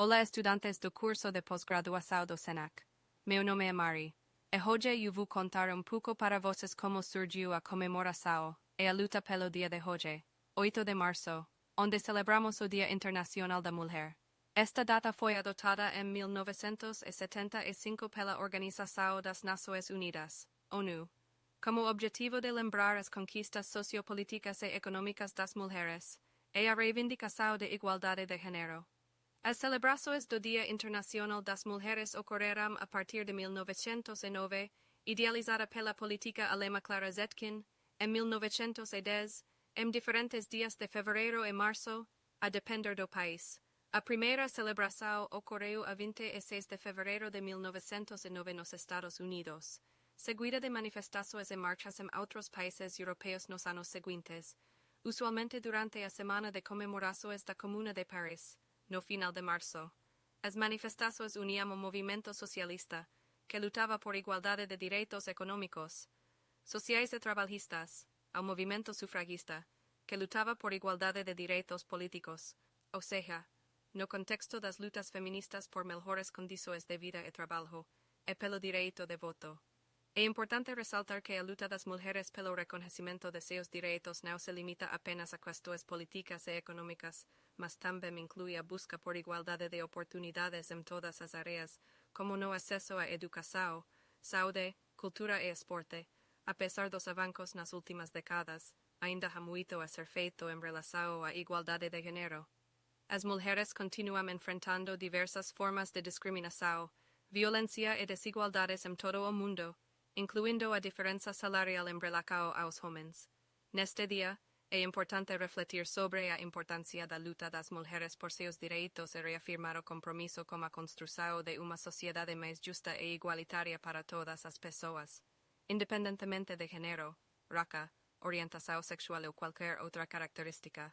Hola estudantes do curso de posgraduação do SENAC. Meu nome é Mari. E hoje eu vou contar um pouco para vocês como surgiu a comemoração e a luta pelo dia de hoje, 8 de março, onde celebramos o Dia Internacional da Mulher. Esta data foi adotada em 1975 pela Organização das Nações Unidas, ONU, como objetivo de lembrar as conquistas sociopolíticas e econômicas das mulheres e a reivindicação de igualdade de gênero. As celebrações do Dia Internacional das Mulheres ocorreram a partir de 1909, idealizada pela política alemã Clara Zetkin, em 1910, em diferentes dias de fevereiro e março, a depender do país. A primeira celebração ocorreu a 26 de fevereiro de 1909 nos Estados Unidos, seguida de manifestações e marchas em outros países europeus nos anos seguintes, usualmente durante a semana de comemorações da Comuna de Paris no final de março. As manifestações uniam o movimento socialista, que lutava por igualdade de direitos econômicos, sociais e trabalhistas, ao movimento sufragista, que lutava por igualdade de direitos políticos, ou seja, no contexto das lutas feministas por melhores condições de vida e trabalho, e pelo direito de voto. É importante ressaltar que a luta das mulheres pelo reconhecimento de seus direitos não se limita apenas a questões políticas e econômicas, mas também inclui a busca por igualdade de oportunidades em todas as áreas, como no acesso à educação, saúde, cultura e esporte. Apesar dos avanços nas últimas décadas, ainda há muito a ser feito em relação à igualdade de gênero. As mulheres continuam enfrentando diversas formas de discriminação, violência e desigualdades em todo o mundo, incluindo a diferença salarial em relação aos homens. Neste dia, é importante refletir sobre a importância da luta das mulheres por seus direitos e reafirmar o compromisso com a construção de uma sociedade mais justa e igualitária para todas as pessoas, independentemente de género, raça, orientação sexual ou qualquer outra característica.